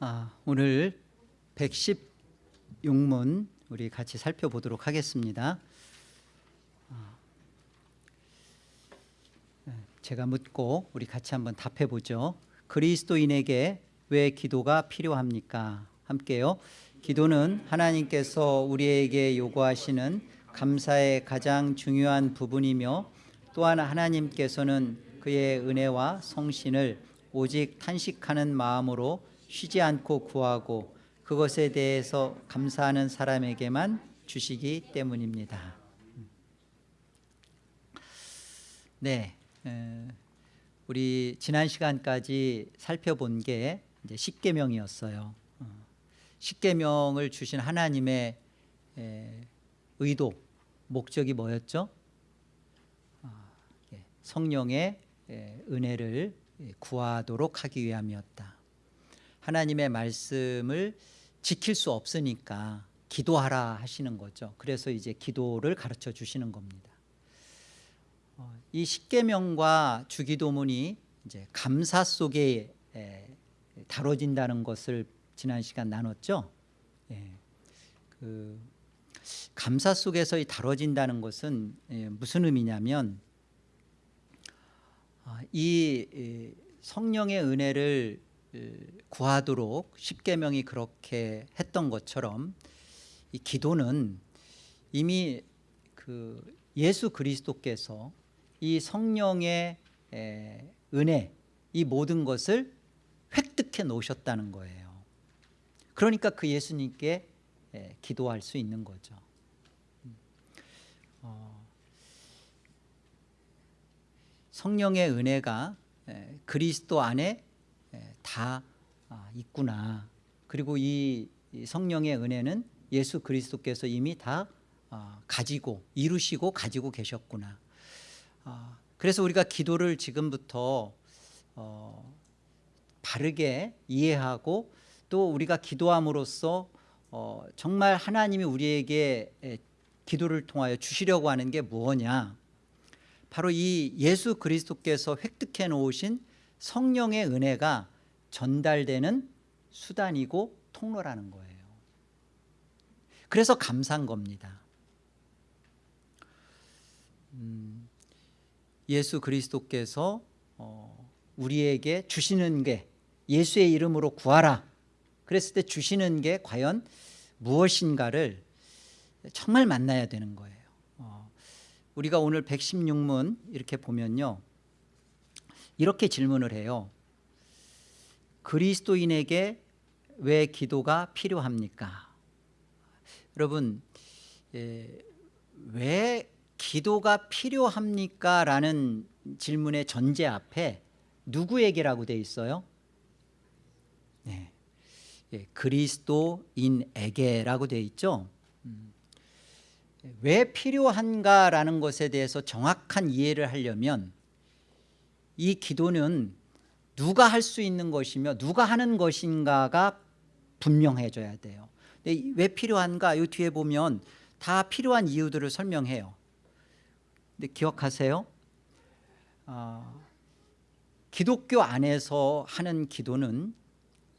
아, 오늘 116문 우리 같이 살펴보도록 하겠습니다. 아, 네, 제가 묻고 우리 같이 한번 답해 보죠. 그리스도인에게 왜 기도가 필요합니까? 함께요. 기도는 하나님께서 우리에게 요구하시는 감사의 가장 중요한 부분이며 또한 하나님께서는 그의 은혜와 성신을 오직 탄식하는 마음으로 쉬지 않고 구하고 그것에 대해서 감사하는 사람에게만 주시기 때문입니다. 네, 에, 우리 지난 시간까지 살펴본 게 이제 십계명이었어요. 어, 십계명을 주신 하나님의 에, 의도, 목적이 뭐였죠? 아, 예, 성령의 에, 은혜를 구하도록 하기 위함이었다. 하나님의 말씀을 지킬 수 없으니까 기도하라 하시는 거죠. 그래서 이제 기도를 가르쳐 주시는 겁니다. 어, 이 십계명과 주기도문이 이제 감사 속에 다뤄진다는 것을 지난 시간 나눴죠. 예, 그 감사 속에서 다뤄진다는 것은 예, 무슨 의미냐면 아, 이 성령의 은혜를 구하도록 십계명이 그렇게 했던 것처럼 이 기도는 이미 그 예수 그리스도께서 이 성령의 은혜 이 모든 것을 획득해 놓으셨다는 거예요. 그러니까 그 예수님께 기도할 수 있는 거죠. 어, 성령의 은혜가 그리스도 안에 다 아, 있구나. 그리고 이 성령의 은혜는 예수 그리스도께서 이미 다 아, 가지고 이루시고 가지고 계셨구나. 아, 그래서 우리가 기도를 지금부터 어, 바르게 이해하고 또 우리가 기도함으로써 어, 정말 하나님이 우리에게 기도를 통하여 주시려고 하는 게 무엇냐 바로 이 예수 그리스도께서 획득해 놓으신 성령의 은혜가 전달되는 수단이고 통로라는 거예요. 그래서 감사한 겁니다. 음, 예수 그리스도께서 어, 우리에게 주시는 게 예수의 이름으로 구하라. 그랬을 때 주시는 게 과연 무엇인가를 정말 만나야 되는 거예요. 어, 우리가 오늘 116문 이렇게 보면요. 이렇게 질문을 해요. 그리스도인에게 왜 기도가 필요합니까? 여러분 예, 왜 기도가 필요합니까? 라는 질문의 전제 앞에 누구에게라고 돼 있어요? 네. 예, 그리스도인에게라고 돼 있죠 음. 왜 필요한가라는 것에 대해서 정확한 이해를 하려면 이 기도는 누가 할 수 있는 것이며 누가 하는 것인가가 분명해져야 돼요. 근데 왜 필요한가? 이 뒤에 보면 다 필요한 이유들을 설명해요. 근데 기억하세요? 어, 기독교 안에서 하는 기도는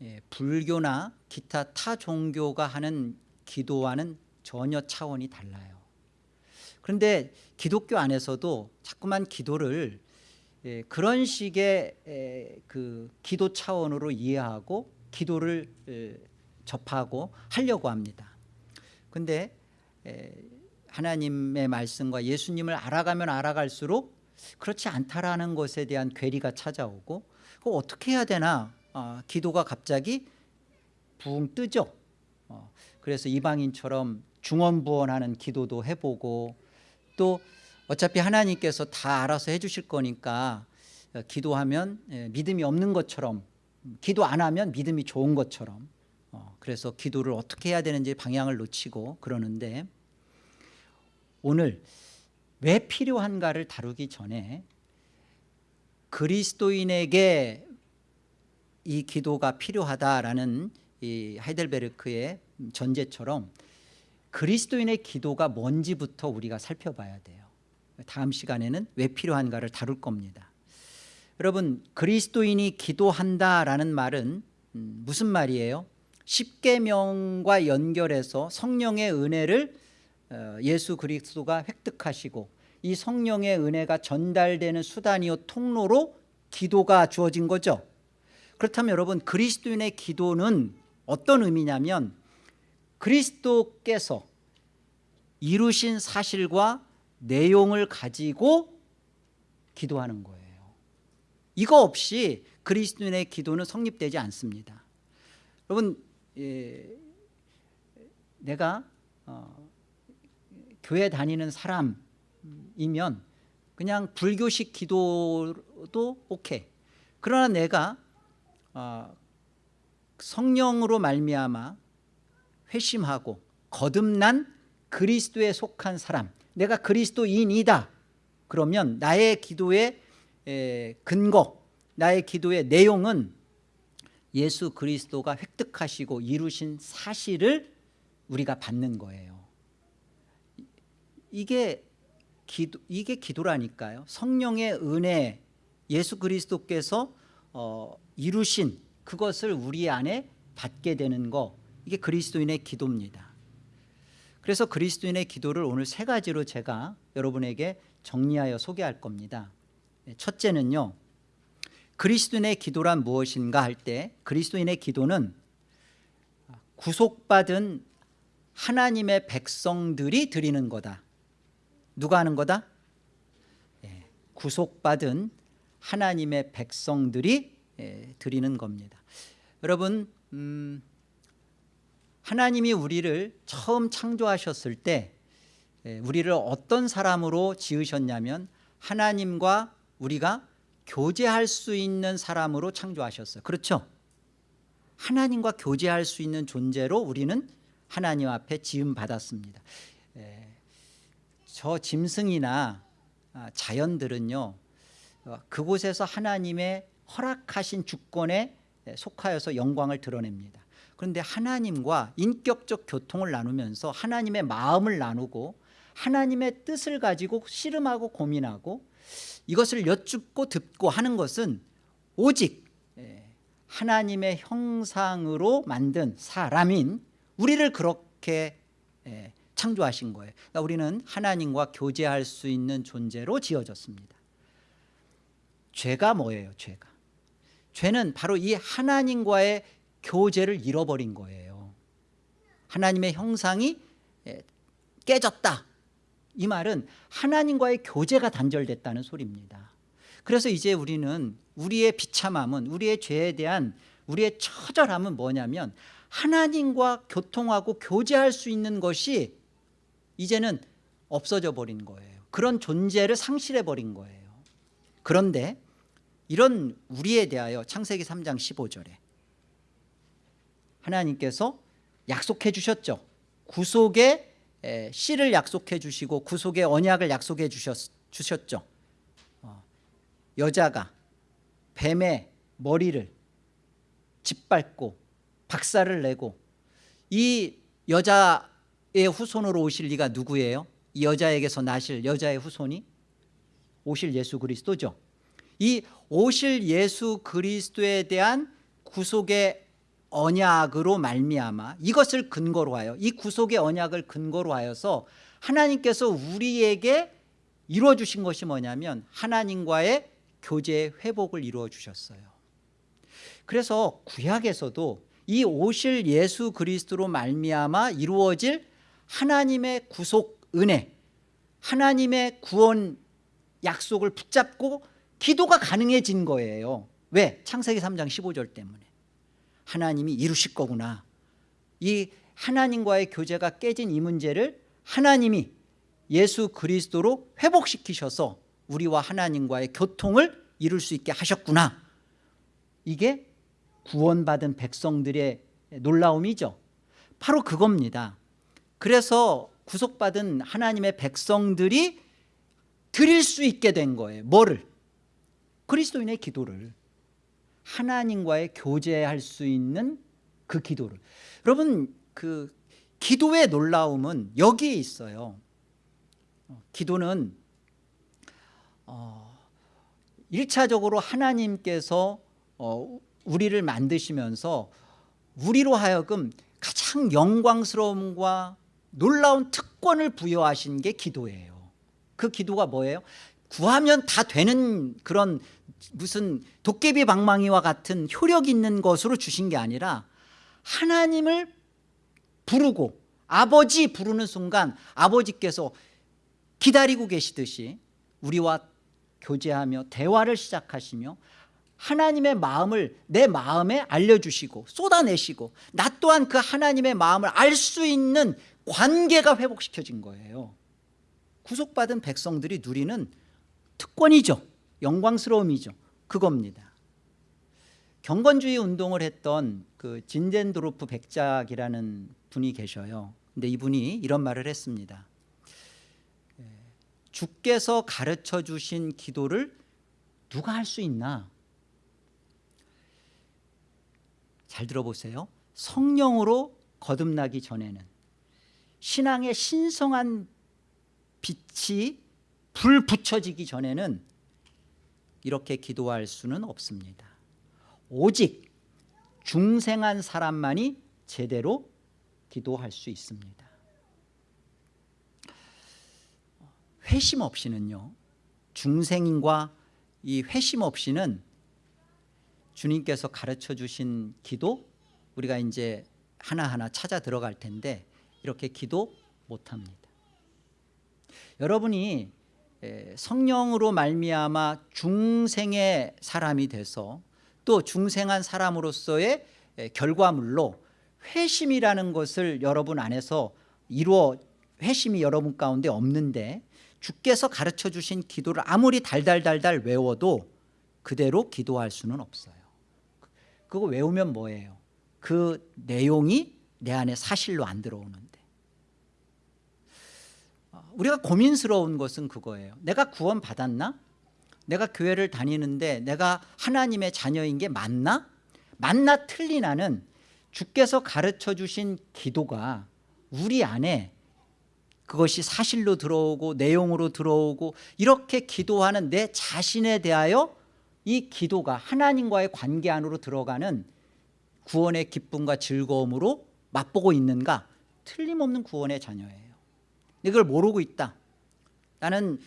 예, 불교나 기타 타 종교가 하는 기도와는 전혀 차원이 달라요. 그런데 기독교 안에서도 자꾸만 기도를 예, 그런 식의 에, 그 기도 차원으로 이해하고 기도를 에, 접하고 하려고 합니다. 그런데 하나님의 말씀과 예수님을 알아가면 알아갈수록 그렇지 않다라는 것에 대한 괴리가 찾아오고 그 어떻게 해야 되나 어, 기도가 갑자기 붕 뜨죠. 어, 그래서 이방인처럼 중언부언하는 기도도 해보고 또 어차피 하나님께서 다 알아서 해주실 거니까 어, 기도하면 예, 믿음이 없는 것처럼 기도 안 하면 믿음이 좋은 것처럼 어, 그래서 기도를 어떻게 해야 되는지 방향을 놓치고 그러는데 오늘 왜 필요한가를 다루기 전에 그리스도인에게 이 기도가 필요하다라는 이 하이델베르크의 전제처럼 그리스도인의 기도가 뭔지부터 우리가 살펴봐야 돼요 다음 시간에는 왜 필요한가를 다룰 겁니다 여러분 그리스도인이 기도한다라는 말은 음, 무슨 말이에요? 십계명과 연결해서 성령의 은혜를 어, 예수 그리스도가 획득하시고 이 성령의 은혜가 전달되는 수단이요 통로로 기도가 주어진 거죠 그렇다면 여러분 그리스도인의 기도는 어떤 의미냐면 그리스도께서 이루신 사실과 내용을 가지고 기도하는 거예요. 이거 없이 그리스도인의 기도는 성립되지 않습니다. 여러분 예, 내가 어, 교회 다니는 사람이면 그냥 불교식 기도도 오케이. 그러나 내가 어, 성령으로 말미암아 회심하고 거듭난 그리스도에 속한 사람 내가 그리스도인이다. 그러면 나의 기도의 에, 근거 나의 기도의 내용은 예수 그리스도가 획득하시고 이루신 사실을 우리가 받는 거예요. 이게 기도, 이게 기도라니까요. 성령의 은혜 예수 그리스도께서 어, 이루신 그것을 우리 안에 받게 되는 거. 이게 그리스도인의 기도입니다 그래서 그리스도인의 기도를 오늘 세 가지로 제가 여러분에게 정리하여 소개할 겁니다. 첫째는요 그리스도인의 기도란 무엇인가 할 때 그리스도인의 기도는 구속받은 하나님의 백성들이 드리는 거다. 누가 하는 거다? 예, 구속받은 하나님의 백성들이 예, 드리는 겁니다. 여러분 음, 하나님이 우리를 처음 창조하셨을 때 예, 우리를 어떤 사람으로 지으셨냐면 하나님과 우리가 교제할 수 있는 사람으로 창조하셨어요. 그렇죠? 하나님과 교제할 수 있는 존재로 우리는 하나님 앞에 지음 받았습니다. 예, 저 짐승이나 아, 자연들은요 어, 그곳에서 하나님의 허락하신 주권에 속하여서 영광을 드러냅니다 그런데 하나님과 인격적 교통을 나누면서 하나님의 마음을 나누고 하나님의 뜻을 가지고 씨름하고 고민하고 이것을 여쭙고 듣고 하는 것은 오직 예, 하나님의 형상으로 만든 사람인 우리를 그렇게 예, 창조하신 거예요. 그러니까 우리는 하나님과 교제할 수 있는 존재로 지어졌습니다. 죄가 뭐예요 죄가? 죄는 바로 이 하나님과의 교제를 잃어버린 거예요. 하나님의 형상이 예, 깨졌다. 이 말은 하나님과의 교제가 단절됐다는 소리입니다. 그래서 이제 우리는 우리의 비참함은 우리의 죄에 대한 우리의 처절함은 뭐냐면 하나님과 교통하고 교제할 수 있는 것이 이제는 없어져 버린 거예요. 그런 존재를 상실해 버린 거예요. 그런데 이런 우리에 대하여 창세기 3장 15절에 하나님께서 약속해 주셨죠. 구속의 씨를 약속해 주시고 구속의 언약을 약속해 주셨, 주셨죠. 어, 여자가 뱀의 머리를 짓밟고 박살을 내고 이 여자의 후손으로 오실 리가 누구예요? 이 여자에게서 나실 여자의 후손이 오실 예수 그리스도죠. 이 오실 예수 그리스도에 대한 구속의 언약으로 말미암아 이것을 근거로 하여 이 구속의 언약을 근거로 하여서 하나님께서 우리에게 이루어 주신 것이 뭐냐면 하나님과의 교제의 회복을 이루어 주셨어요. 그래서 구약에서도 이 오실 예수 그리스도로 말미암아 이루어질 하나님의 구속 은혜 하나님의 구원 약속을 붙잡고 기도가 가능해진 거예요. 왜? 창세기 3장 15절 때문에 하나님이 이루실 거구나. 이 하나님과의 교제가 깨진 이 문제를 하나님이 예수 그리스도로 회복시키셔서 우리와 하나님과의 교통을 이룰 수 있게 하셨구나. 이게 구원받은 백성들의 놀라움이죠. 바로 그겁니다. 그래서 구속받은 하나님의 백성들이 드릴 수 있게 된 거예요. 뭐를? 그리스도인의 기도를 하나님과의 교제할 수 있는 그 기도를. 여러분 그 기도의 놀라움은 여기에 있어요. 어, 기도는 어, 1차적으로 하나님께서 어, 우리를 만드시면서 우리로 하여금 가장 영광스러움과 놀라운 특권을 부여하신 게 기도예요. 그 기도가 뭐예요? 구하면 다 되는 그런 무슨 도깨비 방망이와 같은 효력 있는 것으로 주신 게 아니라 하나님을 부르고 아버지 부르는 순간 아버지께서 기다리고 계시듯이 우리와 교제하며 대화를 시작하시며 하나님의 마음을 내 마음에 알려주시고 쏟아내시고 나 또한 그 하나님의 마음을 알 수 있는 관계가 회복시켜진 거예요. 구속받은 백성들이 누리는 특권이죠 영광스러움이죠. 그겁니다. 경건주의 운동을 했던 그 진젠도르프 백작이라는 분이 계셔요. 근데 이분이 이런 말을 했습니다. 예, 주께서 가르쳐 주신 기도를 누가 할 수 있나? 잘 들어보세요. 성령으로 거듭나기 전에는 신앙의 신성한 빛이 불 붙여지기 전에는 이렇게 기도할 수는 없습니다. 오직 중생한 사람만이 제대로 기도할 수 있습니다. 회심 없이는요 중생인과 이 회심 없이는 주님께서 가르쳐 주신 기도 우리가 이제 하나하나 찾아 들어갈 텐데 이렇게 기도 못합니다. 여러분이 에, 성령으로 말미암아 중생의 사람이 돼서 또 중생한 사람으로서의 에, 결과물로 회심이라는 것을 여러분 안에서 이루어 회심이 여러분 가운데 없는데 주께서 가르쳐 주신 기도를 아무리 달달달달 외워도 그대로 기도할 수는 없어요 그거 외우면 뭐예요? 그 내용이 내 안에 사실로 안 들어오는데 우리가 고민스러운 것은 그거예요 내가 구원 받았나? 내가 교회를 다니는데 내가 하나님의 자녀인 게 맞나? 맞나 틀리나는 주께서 가르쳐 주신 기도가 우리 안에 그것이 사실로 들어오고 내용으로 들어오고 이렇게 기도하는 내 자신에 대하여 이 기도가 하나님과의 관계 안으로 들어가는 구원의 기쁨과 즐거움으로 맛보고 있는가 틀림없는 구원의 자녀예요 이걸 모르고 있다. 나는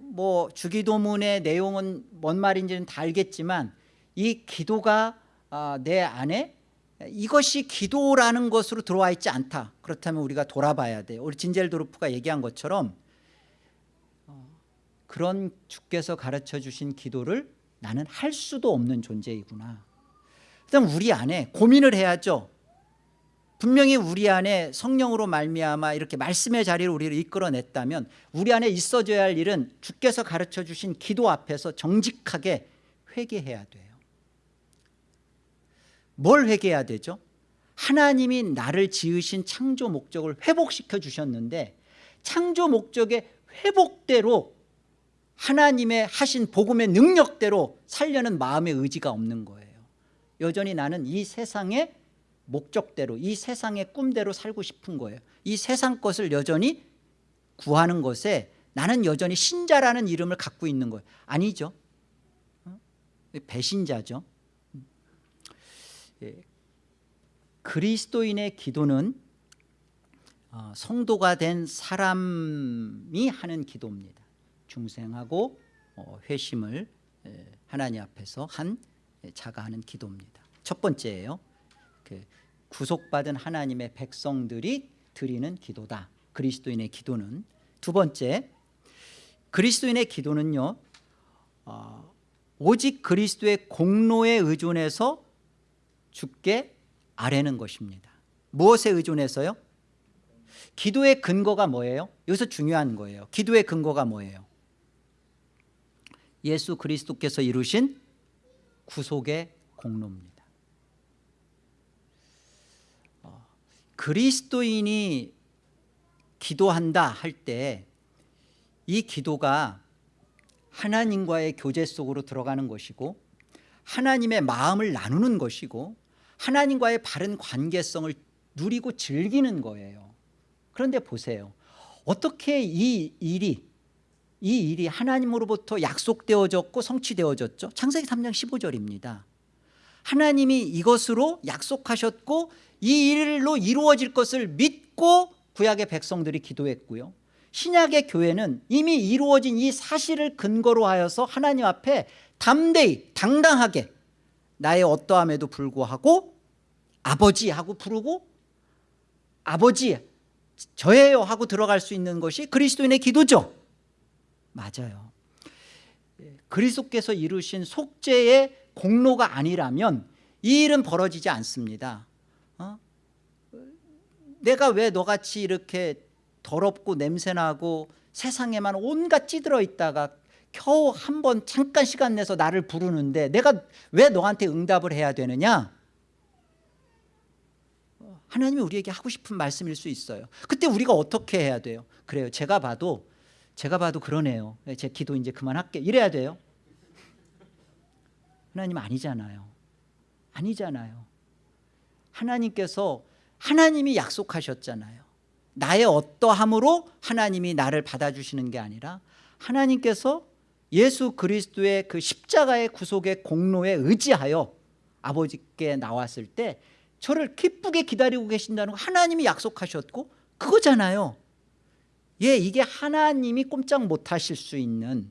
뭐 주기도문의 내용은 뭔 말인지는 다 알겠지만 이 기도가 아, 내 안에 이것이 기도라는 것으로 들어와 있지 않다. 그렇다면 우리가 돌아봐야 돼요 우리 진젤도르프가 얘기한 것처럼 어, 그런 주께서 가르쳐 주신 기도를 나는 할 수도 없는 존재이구나. 그다음 우리 안에 고민을 해야죠 분명히 우리 안에 성령으로 말미암아 이렇게 말씀의 자리를 우리를 이끌어냈다면 우리 안에 있어져야 할 일은 주께서 가르쳐 주신 기도 앞에서 정직하게 회개해야 돼요 뭘 회개해야 되죠? 하나님이 나를 지으신 창조 목적을 회복시켜 주셨는데 창조 목적의 회복대로 하나님의 하신 복음의 능력대로 살려는 마음의 의지가 없는 거예요 여전히 나는 이 세상의 목적대로 이 세상의 꿈대로 살고 싶은 거예요. 이 세상 것을 여전히 구하는 것에 나는 여전히 신자라는 이름을 갖고 있는 거예요. 아니죠. 어? 배신자죠. 예. 그리스도인의 기도는 어, 성도가 된 사람이 하는 기도입니다. 중생하고 어, 회심을 하나님 앞에서 한 자가 하는 기도입니다. 첫 번째예요. 그 구속받은 하나님의 백성들이 드리는 기도다 그리스도인의 기도는 두 번째 그리스도인의 기도는요 어, 오직 그리스도의 공로에 의존해서 죽게 아뢰는 것입니다 무엇에 의존해서요? 기도의 근거가 뭐예요? 여기서 중요한 거예요 기도의 근거가 뭐예요? 예수 그리스도께서 이루신 구속의 공로입니다 어, 그리스도인이 기도한다 할 때 이 기도가 하나님과의 교제 속으로 들어가는 것이고 하나님의 마음을 나누는 것이고 하나님과의 바른 관계성을 누리고 즐기는 거예요. 그런데 보세요. 어떻게 이 일이 이 일이 하나님으로부터 약속되어졌고 성취되어졌죠? 창세기 3장 15절입니다 하나님이 이것으로 약속하셨고 이 일로 이루어질 것을 믿고 구약의 백성들이 기도했고요. 신약의 교회는 이미 이루어진 이 사실을 근거로 하여서 하나님 앞에 담대히 당당하게 나의 어떠함에도 불구하고 아버지 하고 부르고 아버지 저예요 하고 들어갈 수 있는 것이 그리스도인의 기도죠. 맞아요. 그리스도께서 이루신 속죄의 공로가 아니라면 이 일은 벌어지지 않습니다. 어? 내가 왜 너같이 이렇게 더럽고 냄새나고 세상에만 온갖 찌들어 있다가 겨우 한 번 잠깐 시간 내서 나를 부르는데 내가 왜 너한테 응답을 해야 되느냐? 하나님이 우리에게 하고 싶은 말씀일 수 있어요. 그때 우리가 어떻게 해야 돼요? 그래요. 제가 봐도 제가 봐도 그러네요. 제 기도 이제 그만할게. 이래야 돼요 하나님 아니잖아요. 아니잖아요. 하나님께서 하나님이 약속하셨잖아요. 나의 어떠함으로 하나님이 나를 받아주시는 게 아니라 하나님께서 예수 그리스도의 그 십자가의 구속의 공로에 의지하여 아버지께 나왔을 때 저를 기쁘게 기다리고 계신다는 거 하나님이 약속하셨고 그거잖아요. 예, 이게 하나님이 꼼짝 못하실 수 있는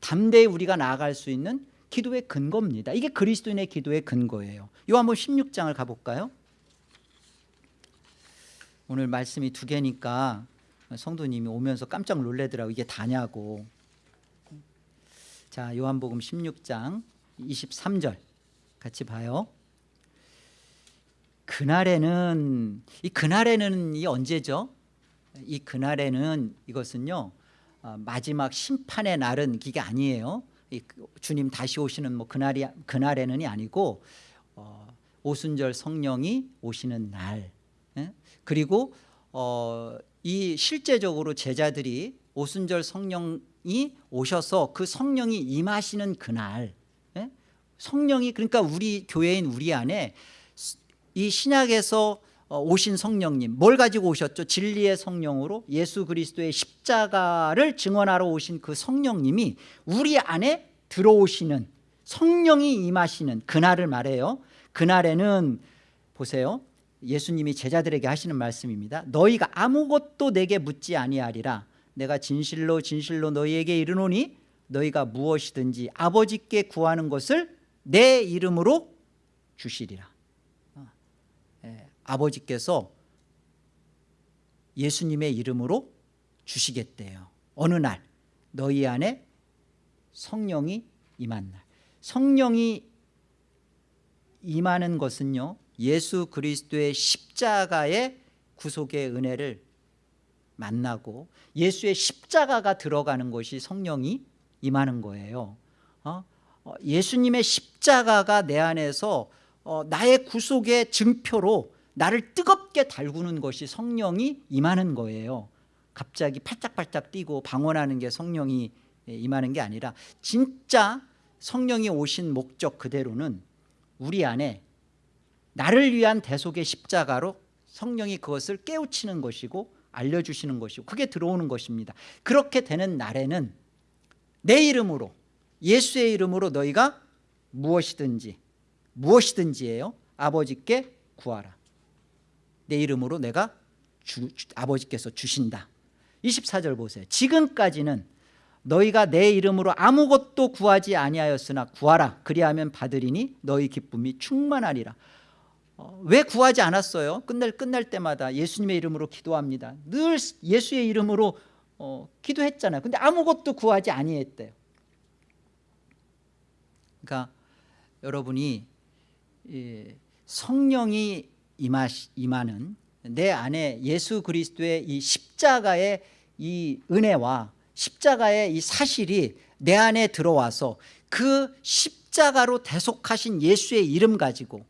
담대히 우리가 나아갈 수 있는 기도의 근거입니다. 이게 그리스도인의 기도의 근거예요. 요한복 16장을 가볼까요? 오늘 말씀이 두 개니까 성도님이 오면서 깜짝 놀래더라고. 이게 다냐고. 자 요한복음 16장 23절 같이 봐요. 그날에는 이 그날에는 이 언제죠? 이 그날에는 이것은요 어, 마지막 심판의 날은 이게 아니에요. 이 주님 다시 오시는 뭐 그날이 그날에는이 아니고 어, 오순절 성령이 오시는 날 예? 그리고 어, 이 실제적으로 제자들이 오순절 성령이 오셔서 그 성령이 임하시는 그날 예? 성령이 그러니까 우리 교회인 우리 안에 이 신약에서 어, 오신 성령님 뭘 가지고 오셨죠? 진리의 성령으로 예수 그리스도의 십자가를 증언하러 오신 그 성령님이 우리 안에 들어오시는 성령이 임하시는 그날을 말해요. 그날에는 보세요. 예수님이 제자들에게 하시는 말씀입니다 너희가 아무것도 내게 묻지 아니하리라. 내가 진실로 진실로 너희에게 이르노니 너희가 무엇이든지 아버지께 구하는 것을 내 이름으로 주시리라. 어, 예, 아버지께서 예수님의 이름으로 주시겠대요. 어느 날 너희 안에 성령이 임한 날. 성령이 임하는 것은요 예수 그리스도의 십자가의 구속의 은혜를 만나고 예수의 십자가가 들어가는 것이 성령이 임하는 거예요. 어? 어, 예수님의 십자가가 내 안에서 어, 나의 구속의 증표로 나를 뜨겁게 달구는 것이 성령이 임하는 거예요. 갑자기 팔짝팔짝 뛰고 방언하는 게 성령이 임하는 게 아니라 진짜 성령이 오신 목적 그대로는 우리 안에 나를 위한 대속의 십자가로 성령이 그것을 깨우치는 것이고 알려주시는 것이고 그게 들어오는 것입니다. 그렇게 되는 날에는 내 이름으로 예수의 이름으로 너희가 무엇이든지 무엇이든지예요. 아버지께 구하라 내 이름으로 내가 주, 아버지께서 주신다 24절 보세요 지금까지는 너희가 내 이름으로 아무것도 구하지 아니하였으나 구하라 그리하면 받으리니 너희 기쁨이 충만하리라 어, 왜 구하지 않았어요? 끝날 끝날 때마다 예수님의 이름으로 기도합니다. 늘 예수의 이름으로 어, 기도했잖아요. 근데 아무것도 구하지 아니했대요. 그러니까 여러분이 예, 성령이 임하시, 임하는 내 안에 예수 그리스도의 이 십자가의 이 은혜와 십자가의 이 사실이 내 안에 들어와서 그 십자가로 대속하신 예수의 이름 가지고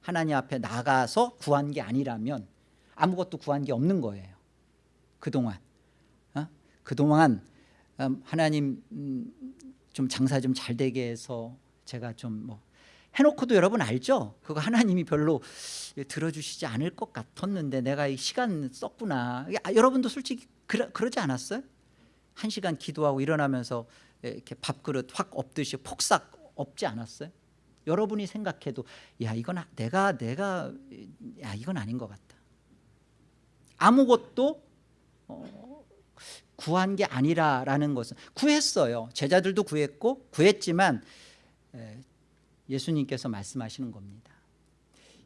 하나님 앞에 나가서 구한 게 아니라면 아무것도 구한 게 없는 거예요 그동안 어? 그동안 음, 하나님 음, 좀 장사 좀 잘 되게 해서 제가 좀뭐 해놓고도 여러분 알죠? 그거 하나님이 별로 들어주시지 않을 것 같았는데 내가 이 시간 썼구나 아, 여러분도 솔직히 그러, 그러지 않았어요? 한 시간 기도하고 일어나면서 이렇게 밥그릇 확 엎듯이 폭삭 엎지 않았어요? 여러분이 생각해도 야 이건 아- 내가 내가 야 이건 아닌 것 같다 아무것도 어, 구한 게 아니라라는 것은 구했어요 제자들도 구했고 구했지만 에, 예수님께서 말씀하시는 겁니다.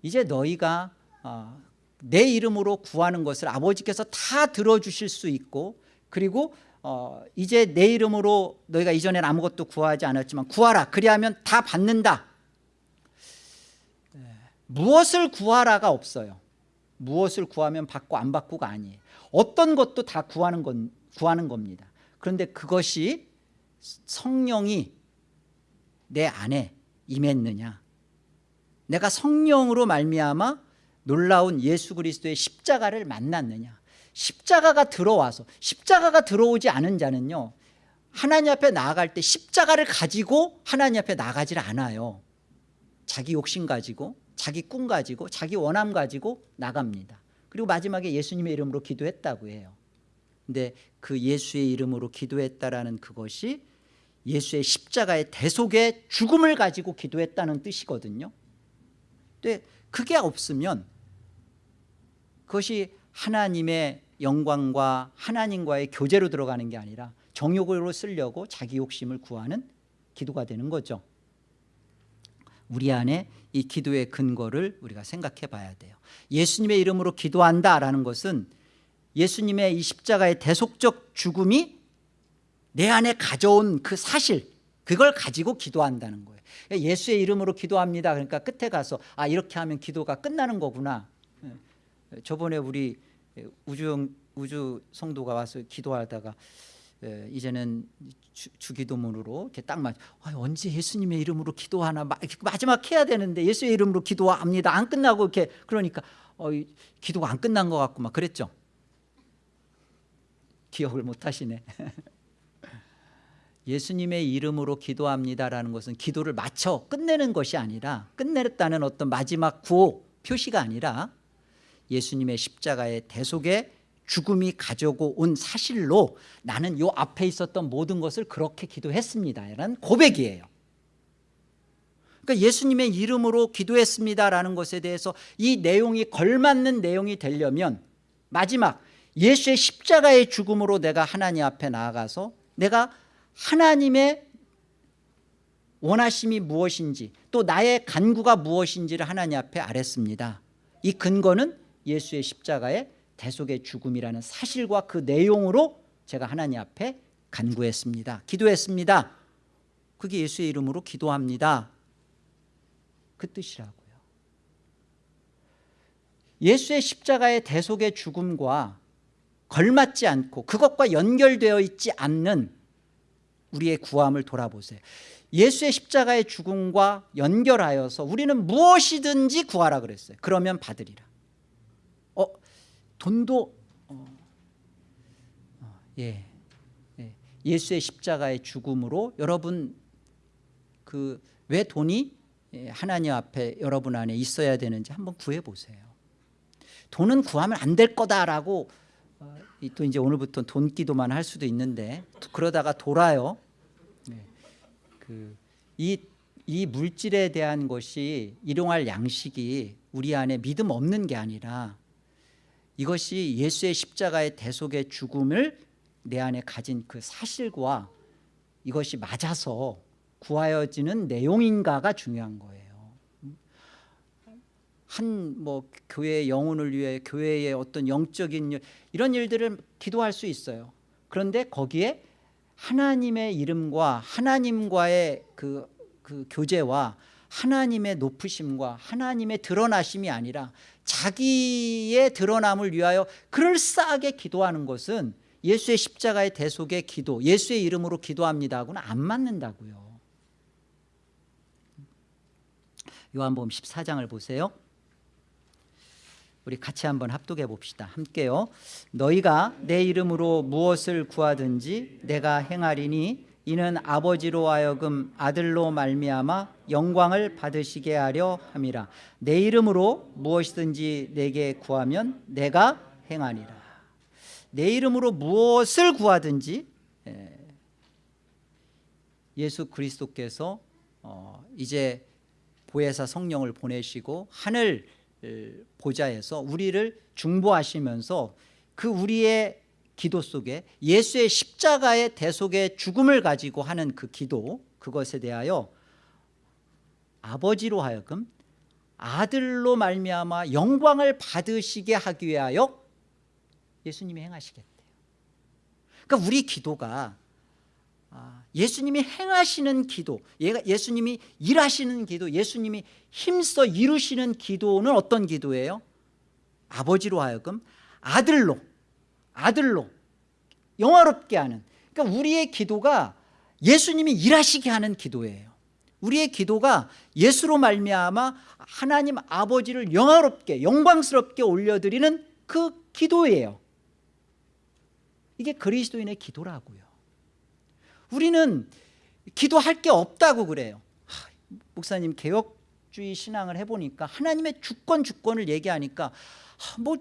이제 너희가 어, 내 이름으로 구하는 것을 아버지께서 다 들어주실 수 있고 그리고 어, 이제 내 이름으로 너희가 이전엔 아무것도 구하지 않았지만 구하라 그리하면 다 받는다. 예, 무엇을 구하라가 없어요. 무엇을 구하면 받고 안 받고가 아니에요. 어떤 것도 다 구하는, 건, 구하는 겁니다. 그런데 그것이 성령이 내 안에 임했느냐? 내가 성령으로 말미암아 놀라운 예수 그리스도의 십자가를 만났느냐? 십자가가 들어와서 십자가가 들어오지 않은 자는요 하나님 앞에 나아갈 때 십자가를 가지고 하나님 앞에 나가질 않아요. 자기 욕심 가지고 자기 꿈 가지고 자기 원함 가지고 나갑니다. 그리고 마지막에 예수님의 이름으로 기도했다고 해요. 근데 그 예수의 이름으로 기도했다라는 그것이 예수의 십자가의 대속의 죽음을 가지고 기도했다는 뜻이거든요. 근데 그게 없으면 그것이 하나님의 영광과 하나님과의 교제로 들어가는 게 아니라 정욕으로 쓰려고 자기 욕심을 구하는 기도가 되는 거죠. 우리 안에 이 기도의 근거를 우리가 생각해 봐야 돼요. 예수님의 이름으로 기도한다라는 것은 예수님의 이 십자가의 대속적 죽음이 내 안에 가져온 그 사실 그걸 가지고 기도한다는 거예요 예수의 이름으로 기도합니다 그러니까 끝에 가서 아 이렇게 하면 기도가 끝나는 거구나 저번에 우리 우주, 우주 성도가 와서 기도하다가 에, 이제는 주, 주기도문으로 이렇게 딱 맞. 아, 언제 예수님의 이름으로 기도하나 마, 마지막 해야 되는데 예수의 이름으로 기도합니다. 안 끝나고 이렇게 그러니까 어, 이, 기도가 안 끝난 것 같고 막 그랬죠. 기억을 못 하시네. 예수님의 이름으로 기도합니다라는 것은 기도를 마쳐 끝내는 것이 아니라 끝냈다는 어떤 마지막 구호 표시가 아니라 예수님의 십자가의 대속의 죽음이 가져고 온 사실로 나는 요 앞에 있었던 모든 것을 그렇게 기도했습니다 라는 고백이에요. 그러니까 예수님의 이름으로 기도했습니다라는 것에 대해서 이 내용이 걸맞는 내용이 되려면 마지막 예수의 십자가의 죽음으로 내가 하나님 앞에 나아가서 내가 하나님의 원하심이 무엇인지 또 나의 간구가 무엇인지를 하나님 앞에 아랬습니다. 이 근거는 예수의 십자가의 대속의 죽음이라는 사실과 그 내용으로 제가 하나님 앞에 간구했습니다. 기도했습니다. 그게 예수의 이름으로 기도합니다. 그 뜻이라고요. 예수의 십자가의 대속의 죽음과 걸맞지 않고 그것과 연결되어 있지 않는 우리의 구함을 돌아보세요 예수의 십자가의 죽음과 연결하여서 우리는 무엇이든지 구하라 그랬어요 그러면 받으리라 어, 돈도 어, 어, 예, 예, 예수의 십자가의 죽음으로 여러분 그 왜 돈이 예, 하나님 앞에 여러분 안에 있어야 되는지 한번 구해 보세요. 돈은 구하면 안 될 거다라고 어, 또 이제 오늘부터 돈 기도만 할 수도 있는데 그러다가 돌아요. 네. 그이 이 물질에 대한 것이 일용할 양식이 우리 안에 믿음 없는 게 아니라 이것이 예수의 십자가의 대속의 죽음을 내 안에 가진 그 사실과 이것이 맞아서 구하여지는 내용인가가 중요한 거예요 한 뭐 교회의 영혼을 위해 교회의 어떤 영적인 일 이런 일들을 기도할 수 있어요 그런데 거기에 하나님의 이름과 하나님과의 그, 그 교제와 하나님의 높으심과 하나님의 드러나심이 아니라 자기의 드러남을 위하여 그럴싸하게 기도하는 것은 예수의 십자가의 대속의 기도 예수의 이름으로 기도합니다 하고는 안 맞는다고요. 요한복음 14장을 보세요 우리 같이 한번 합독해 봅시다. 함께요 너희가 내 이름으로 무엇을 구하든지 내가 행하리니 이는 아버지로 하여금 아들로 말미암아 영광을 받으시게 하려 함이라. 내 이름으로 무엇이든지 내게 구하면 내가 행하리라. 내 이름으로 무엇을 구하든지 예, 예수 그리스도께서 어, 이제 보혜사 성령을 보내시고 하늘 보좌에서 우리를 중보하시면서 그 우리의 기도 속에 예수의 십자가의 대속의 죽음을 가지고 하는 그 기도 그것에 대하여 아버지로 하여금 아들로 말미암아 영광을 받으시게 하기 위하여 예수님이 행하시겠대요. 그러니까 우리 기도가 아, 예수님이 행하시는 기도 예수님이 일하시는 기도 예수님이 힘써 이루시는 기도는 어떤 기도예요? 아버지로 하여금 아들로 아들로 영화롭게 하는. 그러니까 우리의 기도가 예수님이 일하시게 하는 기도예요. 우리의 기도가 예수로 말미암아 하나님 아버지를 영화롭게 영광스럽게 올려드리는 그 기도예요. 이게 그리스도인의 기도라고요 우리는 기도할 게 없다고 그래요. 하, 목사님 개혁주의 신앙을 해보니까 하나님의 주권 주권을 얘기하니까 하, 뭐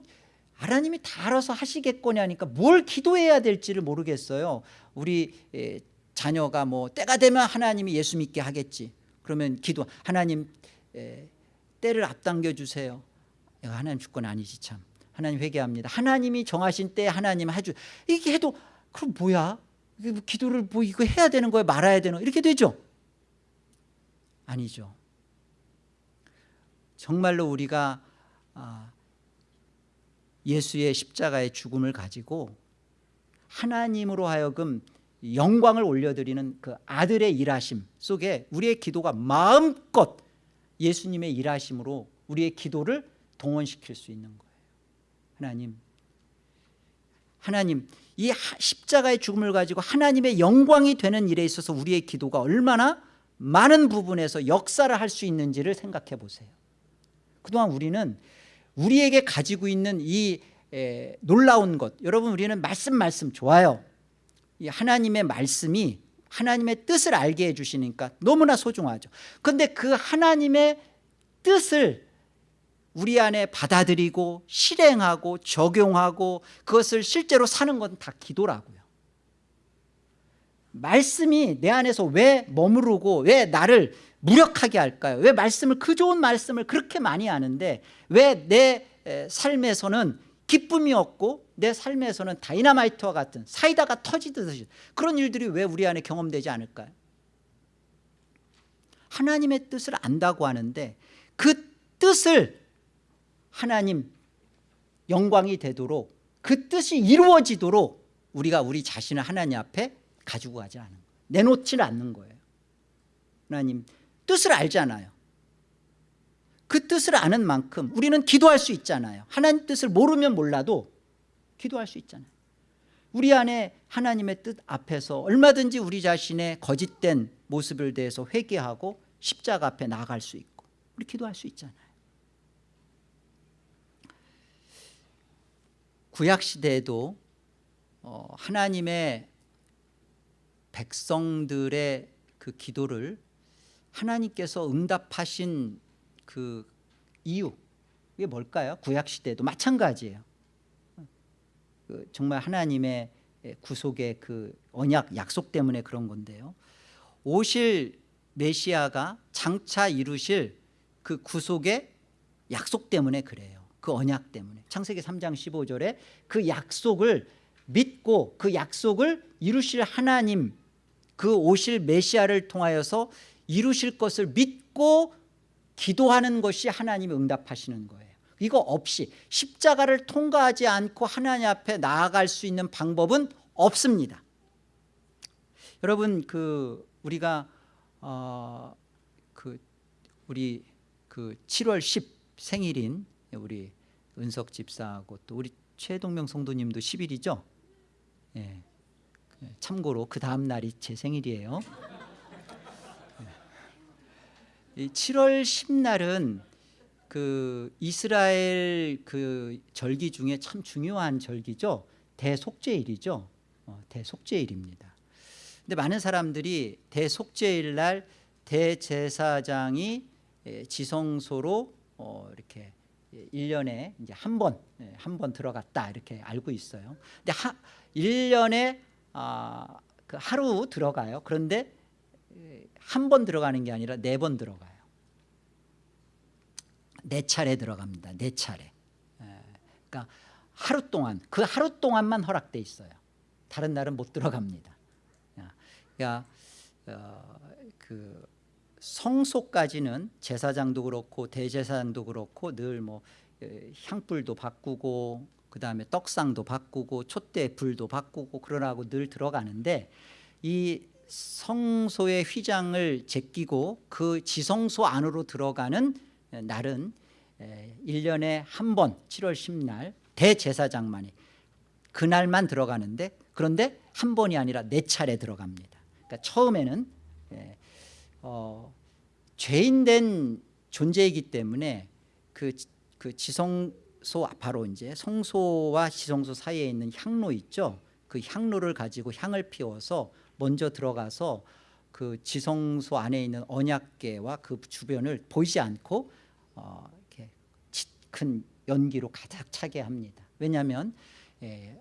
하나님이 다 알아서 하시겠거니 하니까 뭘 기도해야 될지를 모르겠어요. 우리 에, 자녀가 뭐 때가 되면 하나님이 예수 믿게 하겠지. 그러면 기도 하나님 에, 때를 앞당겨 주세요. 하나님 주권 아니지 참. 하나님 회개합니다. 하나님이 정하신 때 하나님 해주 이렇게 해도 그럼 뭐야 뭐 기도를 뭐 이거 해야 되는 거예요? 말아야 되는 이렇게 되죠. 아니죠. 정말로 우리가 아, 예수의 십자가의 죽음을 가지고 하나님으로 하여금 영광을 올려드리는 그 아들의 일하심 속에 우리의 기도가 마음껏 예수님의 일하심으로 우리의 기도를 동원시킬 수 있는 거예요. 하나님 하나님 이 십자가의 죽음을 가지고 하나님의 영광이 되는 일에 있어서 우리의 기도가 얼마나 많은 부분에서 역사를 할 수 있는지를 생각해 보세요. 그동안 우리는 우리에게 가지고 있는 이 에, 놀라운 것 여러분 우리는 말씀 말씀 좋아요. 이 하나님의 말씀이 하나님의 뜻을 알게 해주시니까 너무나 소중하죠. 그런데 그 하나님의 뜻을 우리 안에 받아들이고 실행하고 적용하고 그것을 실제로 사는 건 다 기도라고요 말씀이 내 안에서 왜 머무르고 왜 나를 무력하게 할까요? 왜 말씀을 그 좋은 말씀을 그렇게 많이 하는데 왜 내 삶에서는 기쁨이 없고 내 삶에서는 다이나마이트와 같은 사이다가 터지듯이 그런 일들이 왜 우리 안에 경험되지 않을까요? 하나님의 뜻을 안다고 하는데 그 뜻을 하나님 영광이 되도록 그 뜻이 이루어지도록 우리가 우리 자신을 하나님 앞에 가지고 가지 않은 거예요. 내놓지는 않는 거예요. 하나님 뜻을 알잖아요. 그 뜻을 아는 만큼 우리는 기도할 수 있잖아요. 하나님 뜻을 모르면 몰라도 기도할 수 있잖아요. 우리 안에 하나님의 뜻 앞에서 얼마든지 우리 자신의 거짓된 모습을 대해서 회개하고 십자가 앞에 나아갈 수 있고 우리 기도할 수 있잖아요 구약시대에도 어, 하나님의 백성들의 그 기도를 하나님께서 응답하신 그 이유 이게 뭘까요? 구약시대도 마찬가지예요. 그 정말 하나님의 구속의 그 언약 약속 때문에 그런 건데요. 오실 메시아가 장차 이루실 그 구속의 약속 때문에 그래요 그 언약 때문에. 창세기 3장 15절에 그 약속을 믿고 그 약속을 이루실 하나님 그 오실 메시아를 통하여서 이루실 것을 믿고 기도하는 것이 하나님이 응답하시는 거예요. 이거 없이 십자가를 통과하지 않고 하나님 앞에 나아갈 수 있는 방법은 없습니다. 여러분 그 우리가 어, 그 우리 그 7월 10 생일인 우리 은석 집사하고 또 우리 최동명 성도님도 10일이죠 예. 참고로 그 다음 날이 제 생일이에요 7월 10날은 그 이스라엘 그 절기 중에 참 중요한 절기죠. 대속죄일이죠. 어, 대속죄일입니다. 근데 많은 사람들이 대속죄일 날 대제사장이 지성소로 어, 이렇게 1년에 이제 한 번, 한 번 들어갔다 이렇게 알고 있어요. 근데 하, 1년에 아, 그 하루 들어가요. 그런데 한 번 들어가는 게 아니라 네 번 들어가요 네 차례 들어갑니다. 네 차례. 예, 그러니까 하루 동안 그 하루 동안만 허락돼 있어요. 다른 날은 못 들어갑니다. 그러니까 어, 그 성소까지는 제사장도 그렇고 대제사장도 그렇고 늘 뭐 향불도 바꾸고 그 다음에 떡상도 바꾸고 촛대 불도 바꾸고 그러라고 늘 들어가는데 이 성소의 휘장을 제끼고 그 지성소 안으로 들어가는 날은 1년에 한 번 7월 10날 대제사장만이 그날만 들어가는데 그런데 한 번이 아니라 네 차례 들어갑니다. 그러니까 처음에는 어, 죄인된 존재이기 때문에 그, 그 지성소 바로 이제 성소와 지성소 사이에 있는 향로 있죠 그 향로를 가지고 향을 피워서 먼저 들어가서 그 지성소 안에 있는 언약계와 그 주변을 보이지 않고 어, 이렇게 큰 연기로 가득 차게 합니다. 왜냐하면 예,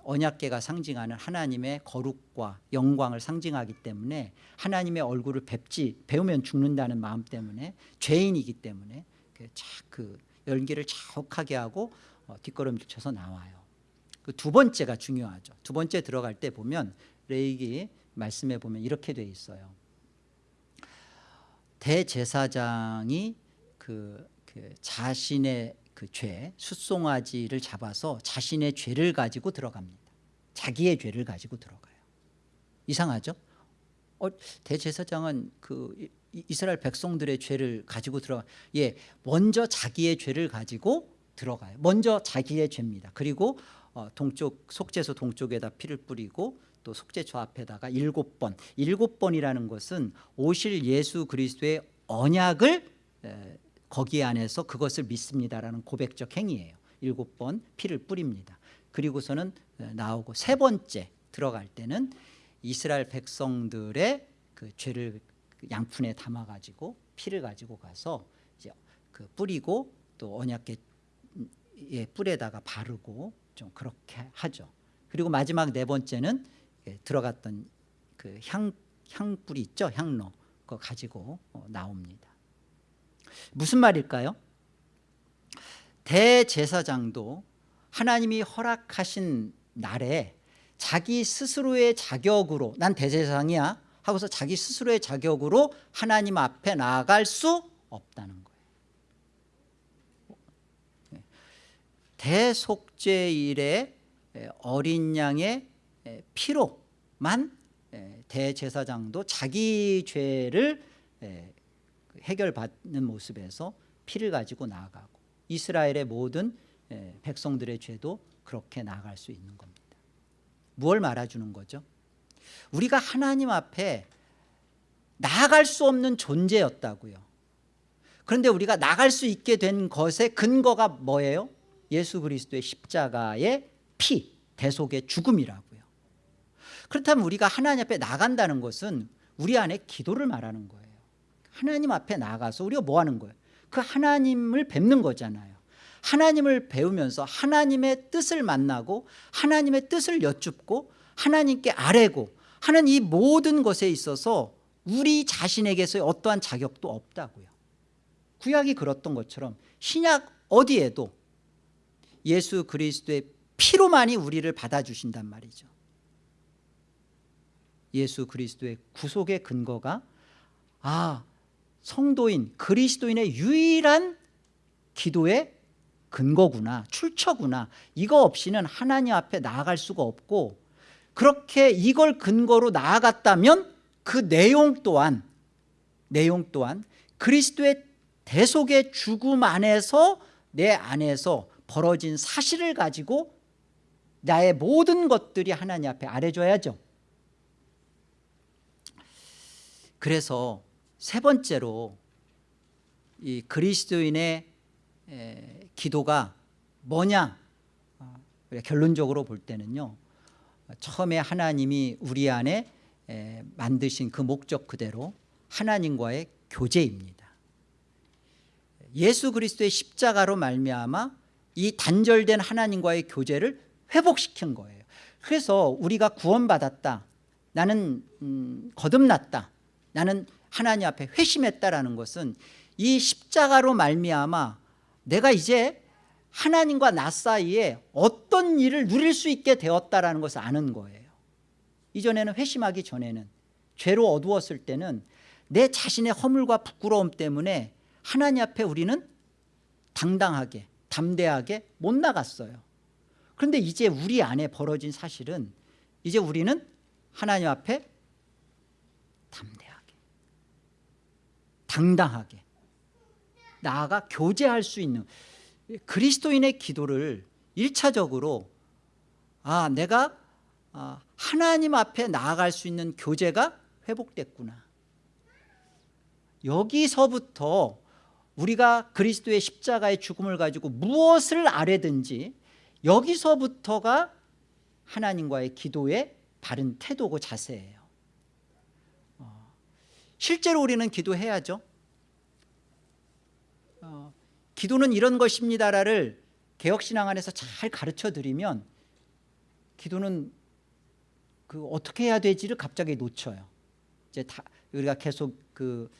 언약계가 상징하는 하나님의 거룩과 영광을 상징하기 때문에 하나님의 얼굴을 뵙지 배우면 죽는다는 마음 때문에 죄인이기 때문에 그, 그 연기를 자욱하게 하고 어, 뒷걸음질 쳐서 나와요. 그 두 번째가 중요하죠. 두 번째 들어갈 때 보면 레이기 말씀에 보면 이렇게 돼 있어요. 대제사장이 그, 그 자신의 그 죄, 숫송아지를 잡아서 자신의 죄를 가지고 들어갑니다. 자기의 죄를 가지고 들어가요. 이상하죠? 어, 대제사장은 그 이스라엘 백성들의 죄를 가지고 들어가. 예, 먼저 자기의 죄를 가지고 들어가요. 먼저 자기의 죄입니다. 그리고 어, 동쪽 속죄소 동쪽에다 피를 뿌리고 또 속죄초 앞에다가 일곱 번 일곱 번이라는 것은 오실 예수 그리스도의 언약을 거기 안에서 그것을 믿습니다라는 고백적 행위예요. 일곱 번 피를 뿌립니다. 그리고서는 나오고 세 번째 들어갈 때는 이스라엘 백성들의 그 죄를 양푼에 담아가지고 피를 가지고 가서 이제 그 뿌리고 또 언약계 뿔에다가 바르고 좀 그렇게 하죠. 그리고 마지막 네 번째는 예, 들어갔던 그 향, 향불이 있죠? 향로. 그거 가지고 어, 나옵니다 무슨 말일까요? 대제사장도 하나님이 허락하신 날에 자기 스스로의 자격으로 난 대제사장이야 하고서 자기 스스로의 자격으로 하나님 앞에 나아갈 수 없다는 거예요 예. 대속죄일에 어린 양의 피로만 대제사장도 자기 죄를 해결받는 모습에서 피를 가지고 나아가고 이스라엘의 모든 백성들의 죄도 그렇게 나아갈 수 있는 겁니다 무엇 말아주는 거죠? 우리가 하나님 앞에 나아갈 수 없는 존재였다고요 그런데 우리가 나갈 수 있게 된 것의 근거가 뭐예요? 예수 그리스도의 십자가의 피, 대속의 죽음이라고 그렇다면 우리가 하나님 앞에 나간다는 것은 우리 안에 기도를 말하는 거예요 하나님 앞에 나가서 우리가 뭐 하는 거예요? 그 하나님을 뵙는 거잖아요. 하나님을 배우면서 하나님의 뜻을 만나고 하나님의 뜻을 여쭙고 하나님께 아뢰고 하는 이 모든 것에 있어서 우리 자신에게서의 어떠한 자격도 없다고요. 구약이 그렇던 것처럼 신약 어디에도 예수 그리스도의 피로만이 우리를 받아주신단 말이죠. 예수 그리스도의 구속의 근거가 아 성도인 그리스도인의 유일한 기도의 근거구나 출처구나. 이거 없이는 하나님 앞에 나아갈 수가 없고 그렇게 이걸 근거로 나아갔다면 그 내용 또한 내용 또한 그리스도의 대속의 죽음 안에서 내 안에서 벌어진 사실을 가지고 나의 모든 것들이 하나님 앞에 아래줘야죠. 그래서 세 번째로 이 그리스도인의 기도가 뭐냐? 어, 결론적으로 볼 때는요 처음에 하나님이 우리 안에 만드신 그 목적 그대로 하나님과의 교제입니다. 예수 그리스도의 십자가로 말미암아 이 단절된 하나님과의 교제를 회복시킨 거예요. 그래서 우리가 구원받았다. 나는 음, 거듭났다. 나는 하나님 앞에 회심했다라는 것은 이 십자가로 말미암아 내가 이제 하나님과 나 사이에 어떤 일을 누릴 수 있게 되었다는 것을 아는 거예요. 이전에는 회심하기 전에는 죄로 어두웠을 때는 내 자신의 허물과 부끄러움 때문에 하나님 앞에 우리는 당당하게 담대하게 못 나갔어요. 그런데 이제 우리 안에 벌어진 사실은 이제 우리는 하나님 앞에 담대하게 당당하게 나아가 교제할 수 있는 그리스도인의 기도를 1차적으로 아 내가 아, 하나님 앞에 나아갈 수 있는 교제가 회복됐구나. 여기서부터 우리가 그리스도의 십자가의 죽음을 가지고 무엇을 아뢰든지 여기서부터가 하나님과의 기도의 바른 태도고 자세예요. 어, 실제로 우리는 기도해야죠. 어, 기도는 이런 것입니다를 개혁신앙 안에서 잘 가르쳐 드리면 기도는 그 어떻게 해야 되지를 갑자기 놓쳐요. 이제 다 우리가 계속 그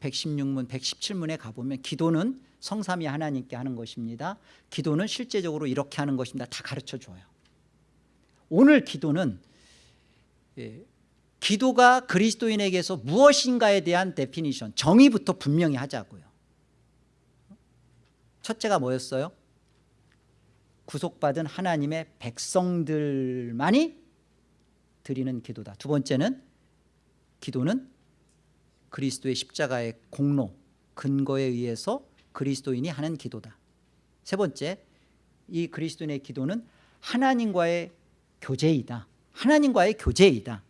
116문 117문에 가보면 기도는 성삼위 하나님께 하는 것입니다. 기도는 실제적으로 이렇게 하는 것입니다. 다 가르쳐 줘요. 오늘 기도는 예, 기도가 그리스도인에게서 무엇인가에 대한 definition 정의부터 분명히 하자고요. 첫째가 뭐였어요? 구속받은 하나님의 백성들만이 드리는 기도다. 두 번째는 기도는 그리스도의 십자가의 공로 근거에 의해서 그리스도인이 하는 기도다. 세 번째 이 그리스도인의 기도는 하나님과의 교제이다. 하나님과의 교제이다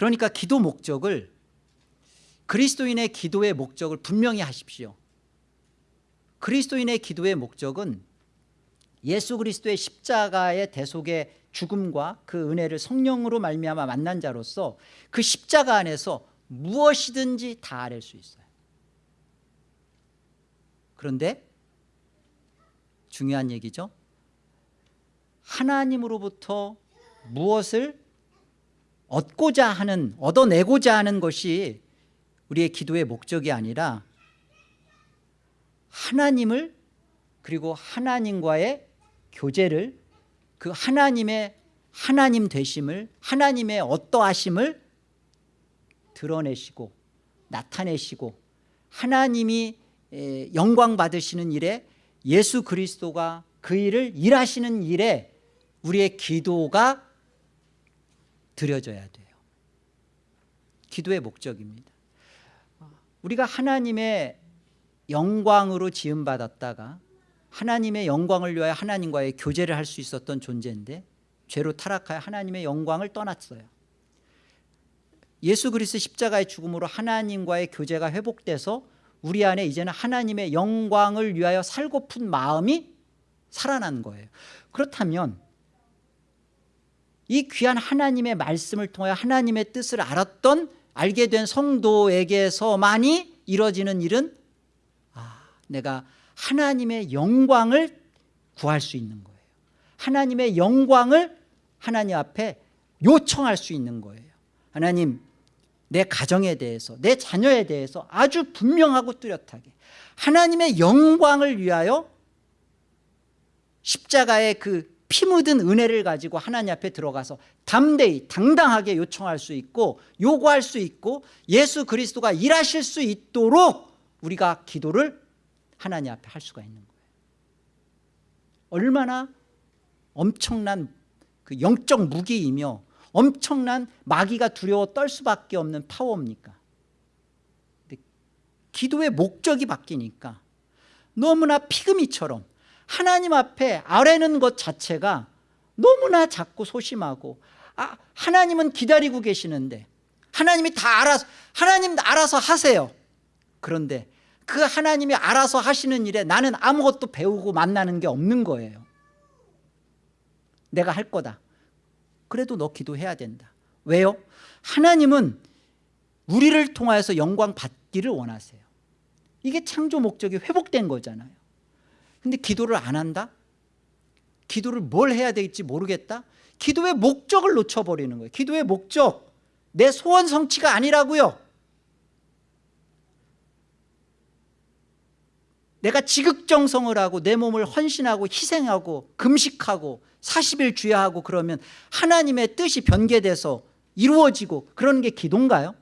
그러니까 기도 목적을 그리스도인의 기도의 목적을 분명히 하십시오. 그리스도인의 기도의 목적은 예수 그리스도의 십자가의 대속의 죽음과 그 은혜를 성령으로 말미암아 만난 자로서 그 십자가 안에서 무엇이든지 다 아랠 수 있어요. 그런데 중요한 얘기죠. 하나님으로부터 무엇을 얻고자 하는 얻어내고자 하는 것이 우리의 기도의 목적이 아니라 하나님을 그리고 하나님과의 교제를 그 하나님의 하나님 되심을 하나님의 어떠하심을 드러내시고 나타내시고 하나님이 영광 받으시는 일에 예수 그리스도가 그 일을 일하시는 일에 우리의 기도가 드려져야 돼요. 기도의 목적입니다. 우리가 하나님의 영광으로 지음받았다가 하나님의 영광을 위하여 하나님과의 교제를 할 수 있었던 존재인데 죄로 타락하여 하나님의 영광을 떠났어요. 예수 그리스도 십자가의 죽음으로 하나님과의 교제가 회복돼서 우리 안에 이제는 하나님의 영광을 위하여 살고픈 마음이 살아난 거예요. 그렇다면 이 귀한 하나님의 말씀을 통하여 하나님의 뜻을 알았던 알게 된 성도에게서만이 이루어지는 일은 아, 내가 하나님의 영광을 구할 수 있는 거예요. 하나님의 영광을 하나님 앞에 요청할 수 있는 거예요. 하나님 내 가정에 대해서 내 자녀에 대해서 아주 분명하고 뚜렷하게 하나님의 영광을 위하여 십자가의 그 피 묻은 은혜를 가지고 하나님 앞에 들어가서 담대히 당당하게 요청할 수 있고 요구할 수 있고 예수 그리스도가 일하실 수 있도록 우리가 기도를 하나님 앞에 할 수가 있는 거예요. 얼마나 엄청난 그 영적 무기이며 엄청난 마귀가 두려워 떨 수밖에 없는 파워입니까? 기도의 목적이 바뀌니까 너무나 피그미처럼 하나님 앞에 아뢰는 것 자체가 너무나 작고 소심하고 아, 하나님은 기다리고 계시는데 하나님이 다 알아서 하나님 알아서 하세요. 그런데 그 하나님이 알아서 하시는 일에 나는 아무것도 배우고 만나는 게 없는 거예요. 내가 할 거다. 그래도 너 기도해야 된다. 왜요? 하나님은 우리를 통하여서 영광 받기를 원하세요. 이게 창조 목적이 회복된 거잖아요 근데 기도를 안 한다? 기도를 뭘 해야 될지 모르겠다? 기도의 목적을 놓쳐버리는 거예요 기도의 목적 내 소원 성취가 아니라고요 내가 지극정성을 하고 내 몸을 헌신하고 희생하고 금식하고 40일 주야하고 그러면 하나님의 뜻이 변개돼서 이루어지고 그러는 게 기도인가요?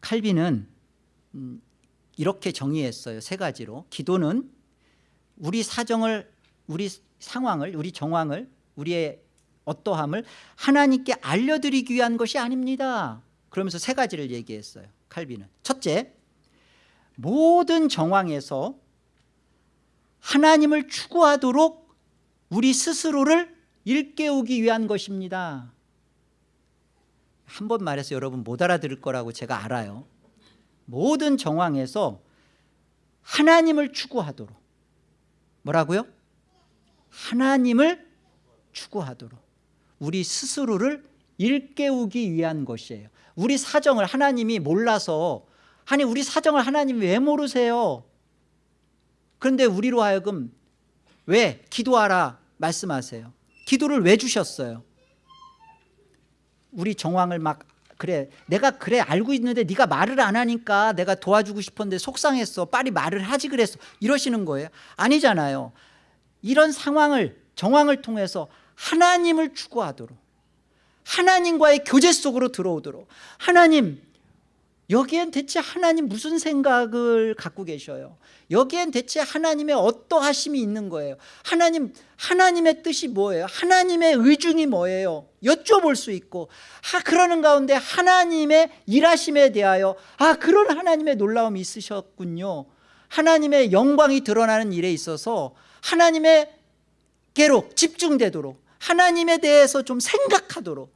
칼빈은 음, 이렇게 정의했어요 세 가지로. 기도는 우리 사정을 우리 상황을 우리 정황을 우리의 어떠함을 하나님께 알려드리기 위한 것이 아닙니다. 그러면서 세 가지를 얘기했어요 칼빈은. 첫째 모든 정황에서 하나님을 추구하도록 우리 스스로를 일깨우기 위한 것입니다. 한 번 말해서 여러분 못 알아들을 거라고 제가 알아요 모든 정황에서 하나님을 추구하도록. 뭐라고요? 하나님을 추구하도록. 우리 스스로를 일깨우기 위한 것이에요. 우리 사정을 하나님이 몰라서 아니 우리 사정을 하나님이 왜 모르세요? 그런데 우리로 하여금 왜? 기도하라. 말씀하세요. 기도를 왜 주셨어요? 우리 정황을 막 그래 내가 그래 알고 있는데 네가 말을 안 하니까 내가 도와주고 싶었는데 속상했어. 빨리 말을 하지 그랬어. 이러시는 거예요. 아니잖아요. 이런 상황을 정황을 통해서 하나님을 추구하도록 하나님과의 교제 속으로 들어오도록 하나님 여기엔 대체 하나님 무슨 생각을 갖고 계셔요? 여기엔 대체 하나님의 어떠하심이 있는 거예요? 하나님 하나님의 뜻이 뭐예요? 하나님의 의중이 뭐예요? 여쭤볼 수 있고 아 그러는 가운데 하나님의 일하심에 대하여 아 그런 하나님의 놀라움이 있으셨군요. 하나님의 영광이 드러나는 일에 있어서 하나님의께로 집중되도록 하나님에 대해서 좀 생각하도록.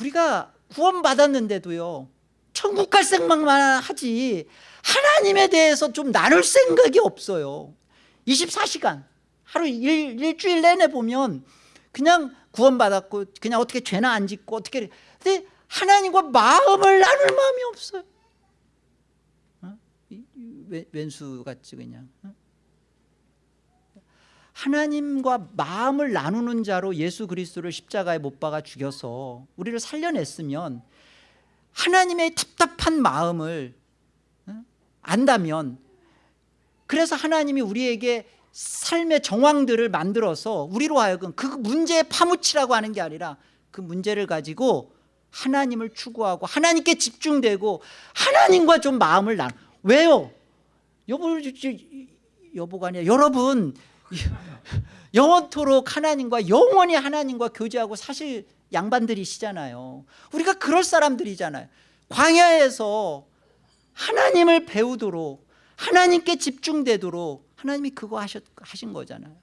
우리가 구원받았는데도요 천국 갈 생각만 하지. 하나님에 대해서 좀 나눌 생각이 없어요. 24시간. 하루 일, 일주일 내내 보면 그냥 구원받았고 그냥 어떻게 죄나 안 짓고 어떻게 근데 하나님과 마음을 나눌 마음이 없어요. 어? 왼수같이 그냥. 어? 하나님과 마음을 나누는 자로 예수 그리스도를 십자가에 못 박아 죽여서 우리를 살려냈으면 하나님의 답답한 마음을 어? 안다면 그래서 하나님이 우리에게 삶의 정황들을 만들어서 우리로 하여금 그 문제에 파묻히라고 하는 게 아니라 그 문제를 가지고 하나님을 추구하고 하나님께 집중되고 하나님과 좀 마음을 나눠 왜요? 여보, 여보가 아니라 여러분 영원토록 하나님과 영원히 하나님과 교제하고 사실 양반들이시잖아요. 우리가 그럴 사람들이잖아요. 광야에서 하나님을 배우도록 하나님께 집중되도록 하나님이 그거 하셨, 하신 거잖아요.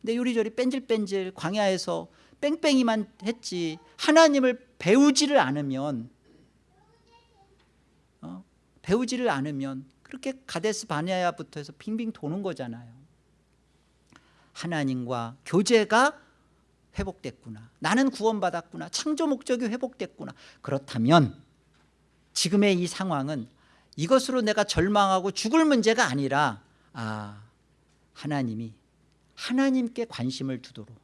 근데 요리조리 뺀질뺀질 광야에서 뺑뺑이만 했지 하나님을 배우지를 않으면 어? 배우지를 않으면 그렇게 가데스 바냐야부터 해서 빙빙 도는 거잖아요. 하나님과 교제가 회복됐구나. 나는 구원받았구나. 창조 목적이 회복됐구나. 그렇다면 지금의 이 상황은 이것으로 내가 절망하고 죽을 문제가 아니라 아 하나님이 하나님께 관심을 두도록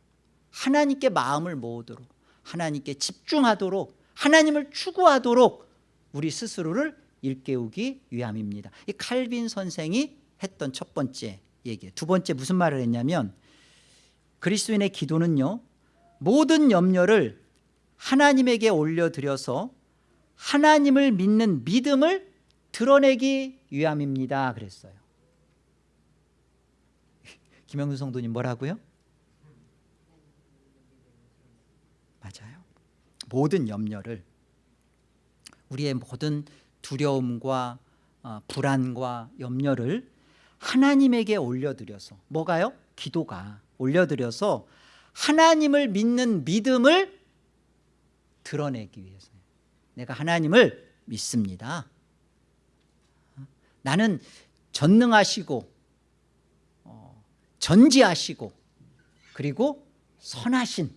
하나님께 마음을 모으도록 하나님께 집중하도록 하나님을 추구하도록 우리 스스로를 일깨우기 위함입니다. 이 칼빈 선생이 했던 첫 번째 얘기예요. 두 번째 무슨 말을 했냐면 그리스도인의 기도는요 모든 염려를 하나님에게 올려드려서 하나님을 믿는 믿음을 드러내기 위함입니다 그랬어요 김영수 성도님 뭐라고요? 맞아요 모든 염려를 우리의 모든 두려움과 어, 불안과 염려를 하나님에게 올려드려서 뭐가요? 기도가 올려드려서 하나님을 믿는 믿음을 드러내기 위해서요. 내가 하나님을 믿습니다. 나는 전능하시고 어, 전지하시고 그리고 선하신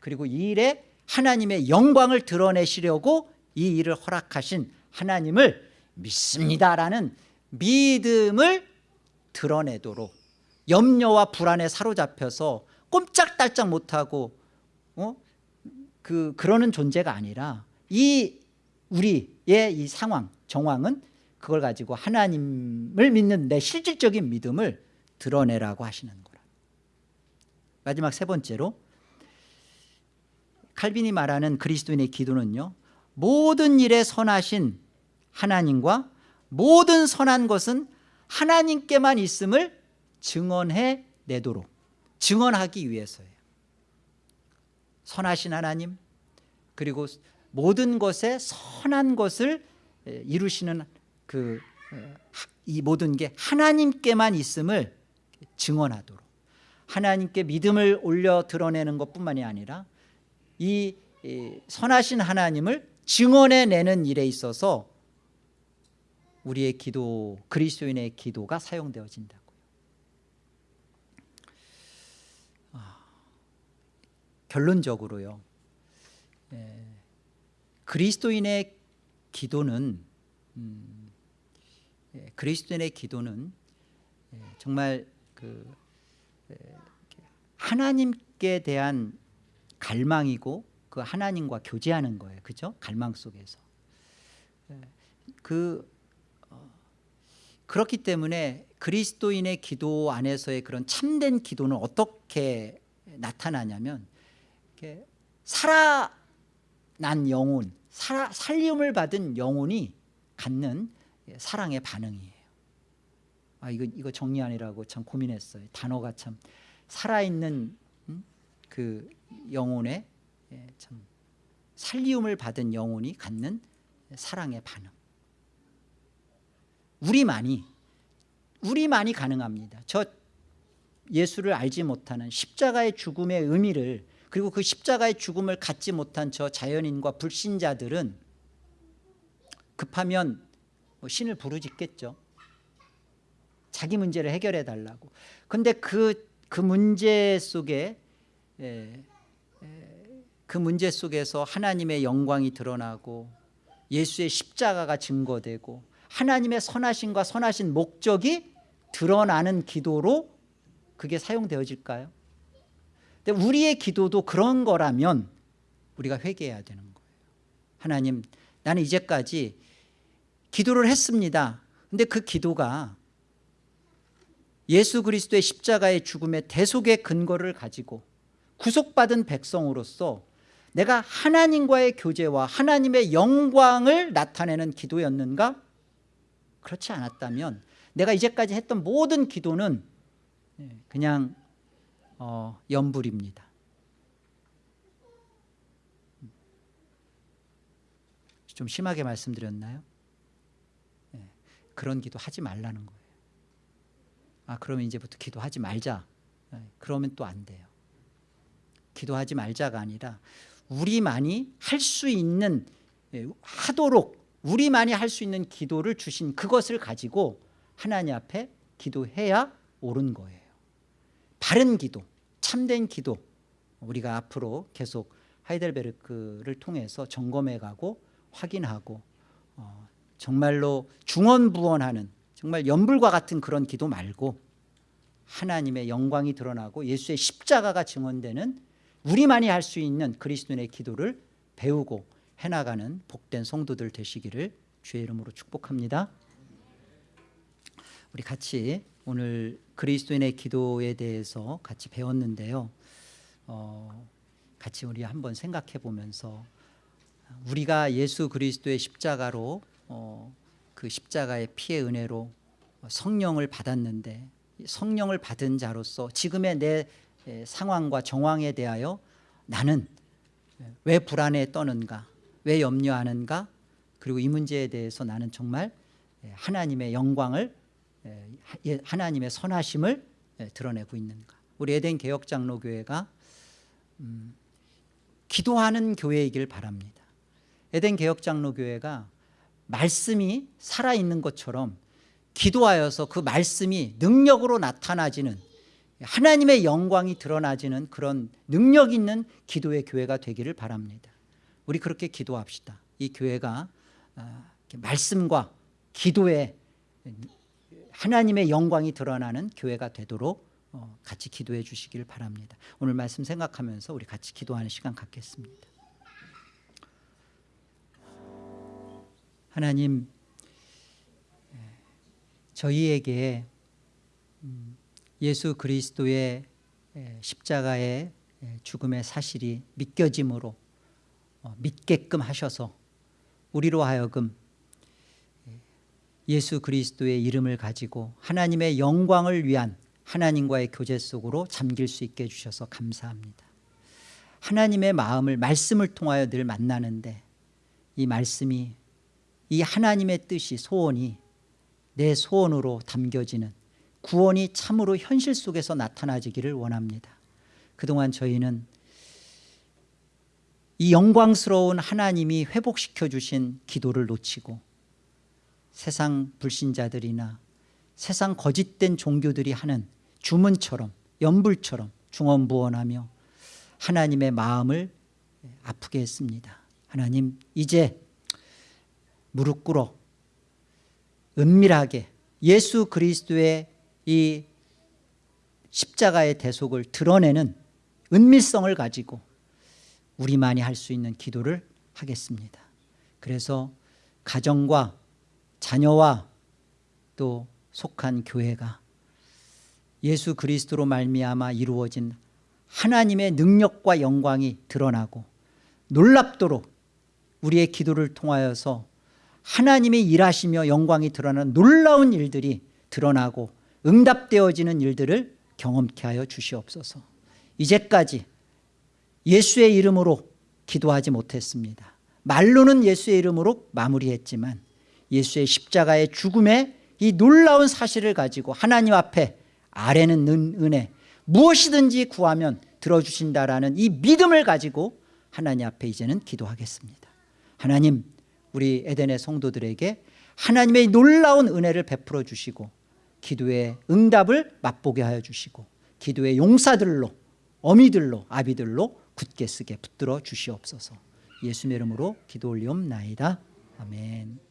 그리고 이 일에 하나님의 영광을 드러내시려고 이 일을 허락하신 하나님을 믿습니다라는 믿음을 드러내도록 염려와 불안에 사로잡혀서 꼼짝달짝 못하고 어? 그, 그러는 존재가 아니라 이 우리의 이 상황 정황은 그걸 가지고 하나님을 믿는 내 실질적인 믿음을 드러내라고 하시는 거라 마지막 세 번째로 칼빈이 말하는 그리스도인의 기도는요 모든 일에 선하신 하나님과 모든 선한 것은 하나님께만 있음을 증언해 내도록 증언하기 위해서예요. 선하신 하나님 그리고 모든 것에 선한 것을 이루시는 그 이 모든 게 하나님께만 있음을 증언하도록. 하나님께 믿음을 올려 드러내는 것뿐만이 아니라 이 선하신 하나님을 증언해내는 일에 있어서 우리의 기도 그리스도인의 기도가 사용되어진다고요 아, 결론적으로요. 예, 그리스도인의 기도는 음, 예, 그리스도인의 기도는 예, 정말 그 예, 하나님께 대한 갈망이고 그 하나님과 교제하는 거예요. 그죠? 갈망 속에서. 예, 그 어, 그렇기 때문에 그리스도인의 기도 안에서의 그런 참된 기도는 어떻게 나타나냐면 이렇게 살아난 영혼 살아, 살림을 받은 영혼이 갖는 사랑의 반응이에요. 아 이거 이거 정리하느라고 참 고민했어요. 단어가 참 살아있는 음? 그 영혼의 예, 참 살리움을 받은 영혼이 갖는 사랑의 반응. 우리만이 우리만이 가능합니다. 저 예수를 알지 못하는 십자가의 죽음의 의미를 그리고 그 십자가의 죽음을 갖지 못한 저 자연인과 불신자들은 급하면 뭐 신을 부르짖겠죠 자기 문제를 해결해 달라고 근데 그, 그 문제 속에 에, 에, 그 문제 속에서 하나님의 영광이 드러나고 예수의 십자가가 증거되고 하나님의 선하심과 선하신 목적이 드러나는 기도로 그게 사용되어질까요? 우리의 기도도 그런 거라면 우리가 회개해야 되는 거예요 하나님 나는 이제까지 기도를 했습니다 근데 그 기도가 예수 그리스도의 십자가의 죽음의 대속의 근거를 가지고 구속받은 백성으로서 내가 하나님과의 교제와 하나님의 영광을 나타내는 기도였는가? 그렇지 않았다면 내가 이제까지 했던 모든 기도는 그냥 어, 연불입니다. 좀 심하게 말씀드렸나요? 네, 그런 기도 하지 말라는 거예요. 아 그러면 이제부터 기도하지 말자. 네, 그러면 또 안 돼요. 기도하지 말자가 아니라 우리만이 할 수 있는 예, 하도록 우리만이 할 수 있는 기도를 주신 그것을 가지고 하나님 앞에 기도해야 옳은 거예요 바른 기도 참된 기도 우리가 앞으로 계속 하이델베르크를 통해서 점검해 가고 확인하고 어, 정말로 중언부언하는 정말 연불과 같은 그런 기도 말고 하나님의 영광이 드러나고 예수의 십자가가 증언되는 우리만이 할 수 있는 그리스도인의 기도를 배우고 해나가는 복된 성도들 되시기를 주의 이름으로 축복합니다. 우리 같이 오늘 그리스도인의 기도에 대해서 같이 배웠는데요. 어, 같이 우리 한번 생각해 보면서 우리가 예수 그리스도의 십자가로 어, 그 십자가의 피의 은혜로 성령을 받았는데 성령을 받은 자로서 지금의 내 상황과 정황에 대하여 나는 왜 불안에 떠는가 왜 염려하는가 그리고 이 문제에 대해서 나는 정말 하나님의 영광을 예, 하나님의 선하심을 드러내고 있는가 우리 에덴 개혁장로교회가 음, 기도하는 교회이길 바랍니다. 에덴 개혁장로교회가 말씀이 살아있는 것처럼 기도하여서 그 말씀이 능력으로 나타나지는 하나님의 영광이 드러나지는 그런 능력 있는 기도의 교회가 되기를 바랍니다. 우리 그렇게 기도합시다. 이 교회가 아, 말씀과 기도에 하나님의 영광이 드러나는 교회가 되도록 어, 같이 기도해 주시길 바랍니다. 오늘 말씀 생각하면서 우리 같이 기도하는 시간 갖겠습니다. 하나님 저희에게 음, 예수 그리스도의 에, 십자가의 에, 죽음의 사실이 믿겨짐으로 어, 믿게끔 하셔서 우리로 하여금 예, 예수 그리스도의 이름을 가지고 하나님의 영광을 위한 하나님과의 교제 속으로 잠길 수 있게 해주셔서 감사합니다. 하나님의 마음을 말씀을 통하여 늘 만나는데 이 말씀이 이 하나님의 뜻이 소원이 내 소원으로 담겨지는 구원이 참으로 현실 속에서 나타나지기를 원합니다. 그동안 저희는 이 영광스러운 하나님이 회복시켜 주신 기도를 놓치고 세상 불신자들이나 세상 거짓된 종교들이 하는 주문처럼 연불처럼 중언부언하며 하나님의 마음을 아프게 했습니다. 하나님 이제 무릎 꿇어 은밀하게 예수 그리스도의 이 십자가의 대속을 드러내는 은밀성을 가지고 우리만이 할 수 있는 기도를 하겠습니다. 그래서 가정과 자녀와 또 속한 교회가 예수 그리스도로 말미암아 이루어진 하나님의 능력과 영광이 드러나고 놀랍도록 우리의 기도를 통하여서 하나님의 일하시며 영광이 드러나는 놀라운 일들이 드러나고 응답되어지는 일들을 경험케 하여 주시옵소서. 이제까지 예수의 이름으로 기도하지 못했습니다. 말로는 예수의 이름으로 마무리했지만 예수의 십자가의 죽음의 이 놀라운 사실을 가지고 하나님 앞에 아래는 은혜 무엇이든지 구하면 들어주신다라는 이 믿음을 가지고 하나님 앞에 이제는 기도하겠습니다. 하나님 우리 에덴의 성도들에게 하나님의 놀라운 은혜를 베풀어 주시고 기도의 응답을 맛보게 하여 주시고 기도의 용사들로 어미들로 아비들로 굳게 쓰게 붙들어 주시옵소서. 예수의 이름으로 기도 올리옵나이다. 아멘